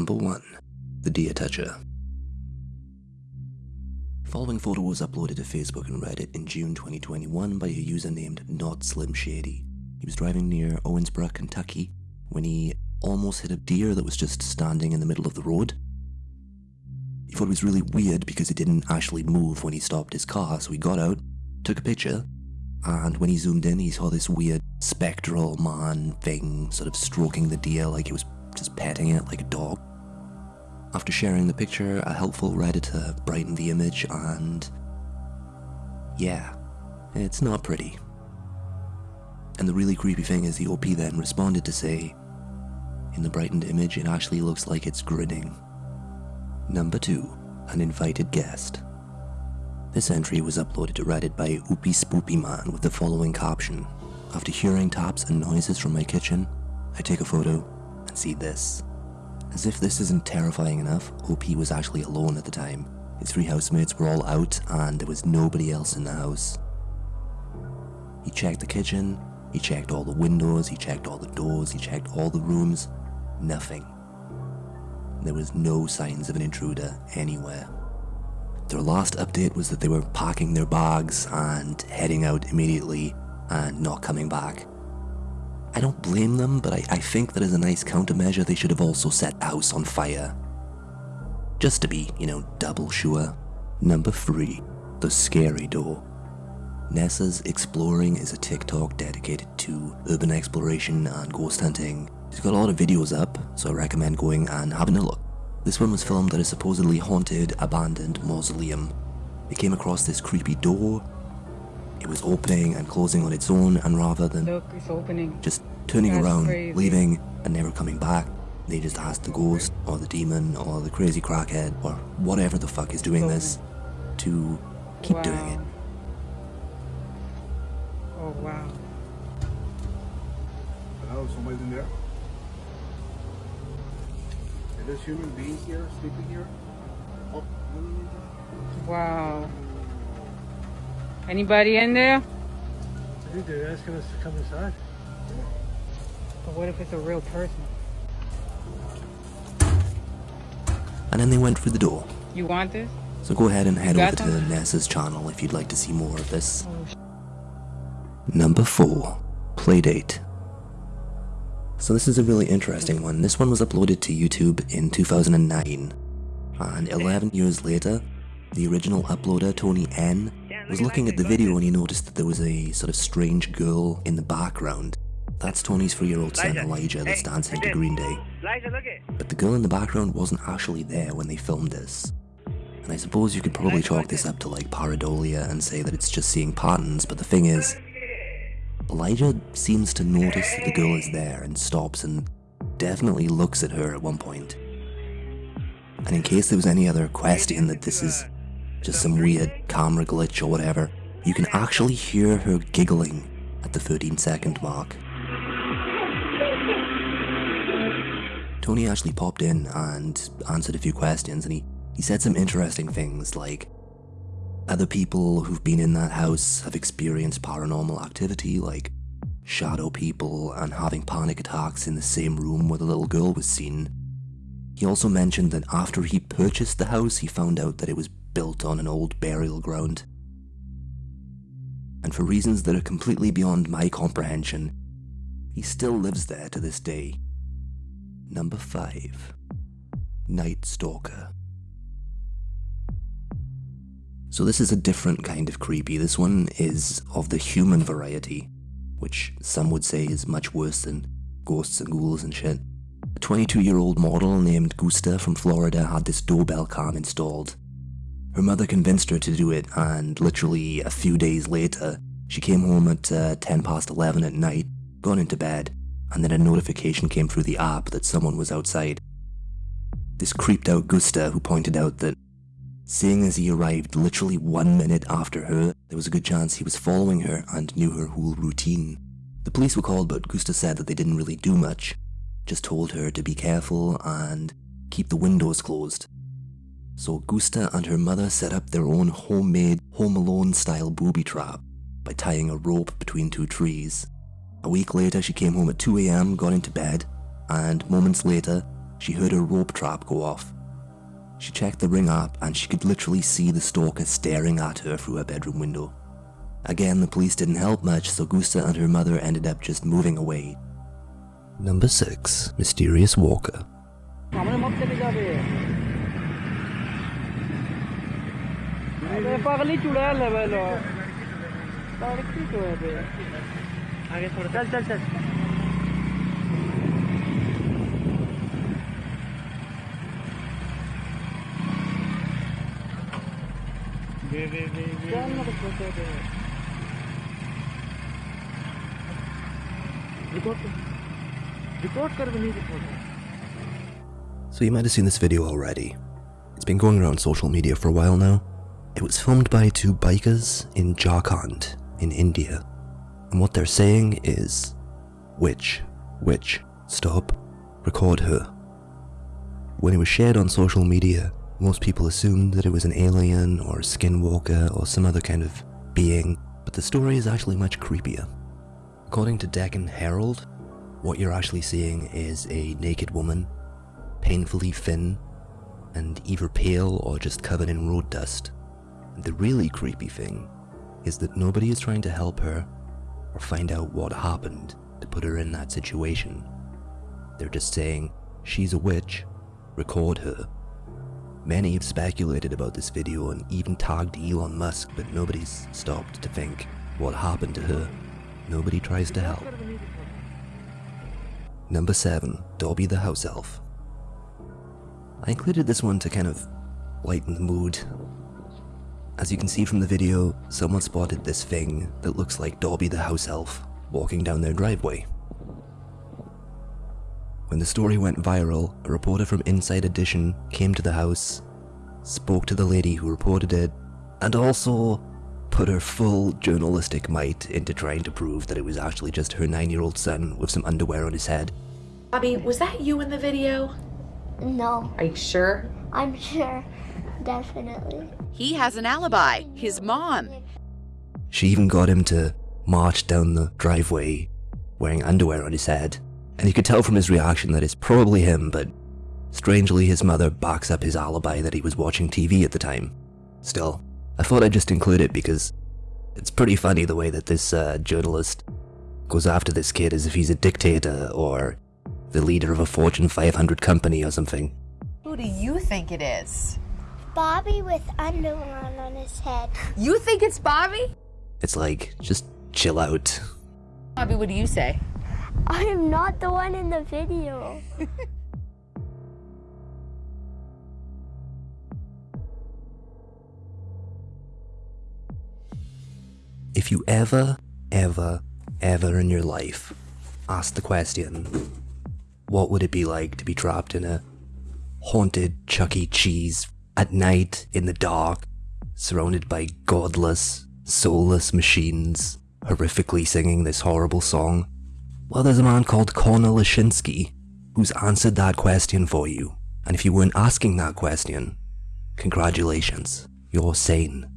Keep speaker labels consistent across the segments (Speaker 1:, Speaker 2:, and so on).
Speaker 1: Number 1. The Deer Toucher. Following photo was uploaded to Facebook and Reddit in June 2021 by a user named Not Slim Shady. He was driving near Owensboro, Kentucky, when he almost hit a deer that was just standing in the middle of the road. He thought it was really weird because it didn't actually move when he stopped his car, so he got out, took a picture, and when he zoomed in, he saw this weird spectral man thing sort of stroking the deer like he was just petting it like a dog. After sharing the picture, a helpful Redditor brightened the image and... Yeah, it's not pretty. And the really creepy thing is the OP then responded to say, in the brightened image it actually looks like it's grinning. Number 2. An invited guest. This entry was uploaded to Reddit by Oopie Spoopy Man with the following caption. After hearing taps and noises from my kitchen, I take a photo and see this. As if this isn't terrifying enough, OP was actually alone at the time. His three housemates were all out and there was nobody else in the house. He checked the kitchen, he checked all the windows, he checked all the doors, he checked all the rooms. Nothing. There was no signs of an intruder anywhere. Their last update was that they were packing their bags and heading out immediately and not coming back. I don't blame them, but I, I think that as a nice countermeasure, they should have also set the house on fire. Just to be, you know, double sure. Number 3. The Scary Door. NASA's Exploring is a TikTok dedicated to urban exploration and ghost hunting. She's got a lot of videos up, so I recommend going and having a look. This one was filmed at a supposedly haunted, abandoned mausoleum. They came across this creepy door it was opening and closing on its own, and rather than
Speaker 2: Look, it's opening.
Speaker 1: just turning
Speaker 2: That's
Speaker 1: around,
Speaker 2: crazy.
Speaker 1: leaving, and never coming back, they just asked the ghost, or the demon, or the crazy crackhead, or whatever the fuck is doing this, to keep doing it.
Speaker 2: Oh wow.
Speaker 3: Hello, somebody's in there? Are there human beings here, sleeping here? Oh.
Speaker 2: Wow. Anybody in there?
Speaker 4: I think they're asking us to come inside.
Speaker 2: But what if it's a real person?
Speaker 1: And then they went through the door.
Speaker 2: You want this?
Speaker 1: So go ahead and head over
Speaker 2: got
Speaker 1: to NASA's channel if you'd like to see more of this.
Speaker 2: Oh,
Speaker 1: Number 4. Playdate. So this is a really interesting one. This one was uploaded to YouTube in 2009. And 11 years later, the original uploader, Tony N, was looking at the video and he noticed that there was a sort of strange girl in the background. That's Tony's three-year-old son Elijah that's dancing to Green Day. But the girl in the background wasn't actually there when they filmed this. And I suppose you could probably chalk this up to like pareidolia and say that it's just seeing patterns, but the thing is, Elijah seems to notice that the girl is there and stops and definitely looks at her at one point. And in case there was any other question that this is just some weird camera glitch or whatever, you can actually hear her giggling at the 13 second mark. Tony actually popped in and answered a few questions and he, he said some interesting things like other people who've been in that house have experienced paranormal activity like shadow people and having panic attacks in the same room where the little girl was seen. He also mentioned that after he purchased the house, he found out that it was built on an old burial ground. And for reasons that are completely beyond my comprehension, he still lives there to this day. Number 5. Night Stalker. So this is a different kind of creepy. This one is of the human variety, which some would say is much worse than ghosts and ghouls and shit. A 22 year old model named Gusta from Florida had this doorbell cam installed. Her mother convinced her to do it, and literally a few days later, she came home at uh, 10 past 11 at night, gone into bed, and then a notification came through the app that someone was outside. This creeped out Gusta, who pointed out that, seeing as he arrived literally one minute after her, there was a good chance he was following her and knew her whole routine. The police were called, but Gusta said that they didn't really do much, just told her to be careful and keep the windows closed. So Gusta and her mother set up their own homemade Home Alone style booby trap by tying a rope between two trees. A week later, she came home at 2am, got into bed, and moments later, she heard her rope trap go off. She checked the ring app and she could literally see the stalker staring at her through her bedroom window. Again, the police didn't help much, so Gusta and her mother ended up just moving away. Number 6 Mysterious Walker.
Speaker 5: चुड़ैल है भाई है आगे थोड़ा चल चल चल
Speaker 1: so you might have seen this video already. It's been going around social media for a while now, it was filmed by two bikers in Jharkhand, in India. And what they're saying is, witch, witch, stop, record her. When it was shared on social media, most people assumed that it was an alien or a skinwalker or some other kind of being, but the story is actually much creepier. According to Deccan Herald, what you're actually seeing is a naked woman painfully thin, and either pale or just covered in road dust. The really creepy thing is that nobody is trying to help her or find out what happened to put her in that situation. They're just saying, she's a witch, record her. Many have speculated about this video and even tagged Elon Musk, but nobody's stopped to think what happened to her. Nobody tries to help. Number 7. Dobby the House Elf. I included this one to kind of lighten the mood. As you can see from the video, someone spotted this thing that looks like Dobby the house elf walking down their driveway. When the story went viral, a reporter from Inside Edition came to the house, spoke to the lady who reported it, and also put her full journalistic might into trying to prove that it was actually just her nine year old son with some underwear on his head.
Speaker 6: Bobby, was that you in the video?
Speaker 7: No,
Speaker 6: Are you sure?
Speaker 7: I'm sure. Definitely.
Speaker 8: He has an alibi. His mom.
Speaker 1: She even got him to march down the driveway wearing underwear on his head, and you could tell from his reaction that it's probably him, but strangely his mother backs up his alibi that he was watching TV at the time. Still, I thought I'd just include it because it's pretty funny the way that this uh, journalist goes after this kid as if he's a dictator or the leader of a Fortune 500 company or something.
Speaker 8: Who do you think it is?
Speaker 7: Bobby with underwear on his head.
Speaker 8: You think it's Bobby?
Speaker 1: It's like, just chill out.
Speaker 8: Bobby, what do you say?
Speaker 7: I am not the one in the video.
Speaker 1: If you ever, ever, ever in your life ask the question, what would it be like to be trapped in a haunted Chuck E. Cheese at night in the dark, surrounded by godless, soulless machines, horrifically singing this horrible song? Well, there's a man called Connor Lashinsky who's answered that question for you. And if you weren't asking that question, congratulations, you're sane.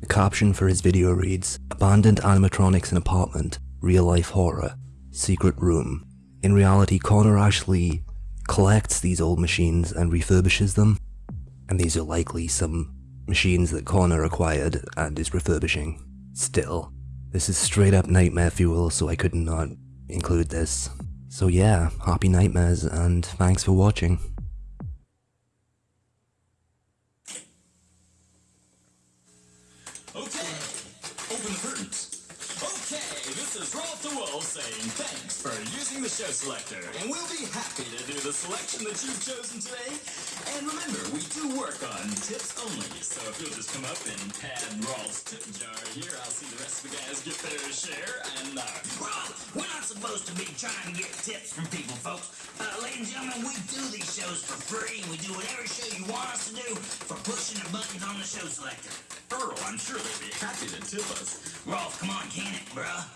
Speaker 1: The caption for his video reads Abandoned animatronics in apartment, real life horror, secret room. In reality, Connor actually collects these old machines and refurbishes them. And these are likely some machines that Connor acquired and is refurbishing. Still, this is straight up nightmare fuel, so I could not include this. So yeah, happy nightmares and thanks for watching.
Speaker 9: For using the show selector, and we'll be happy to do the selection that you've chosen today. And remember, we do work on tips only, so if you'll just come up and pad Rolfe's tip jar here, I'll see the rest of the guys get their share. And uh,
Speaker 10: we're not supposed to be trying to get tips from people, folks. Uh, ladies and gentlemen, we do these shows for free, we do whatever show you want us to do for pushing the buttons on the show selector.
Speaker 9: Earl, I'm sure they'd be happy to tip us.
Speaker 10: Rolfe, come on, can it, bruh?